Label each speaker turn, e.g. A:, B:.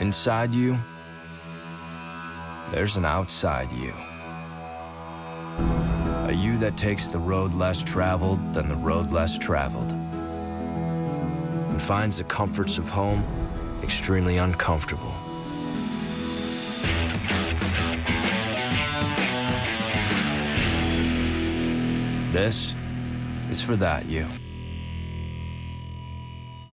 A: Inside you, there's an outside you. A you that takes the road less traveled than the road less traveled. And finds the comforts of home extremely uncomfortable. This is for that you.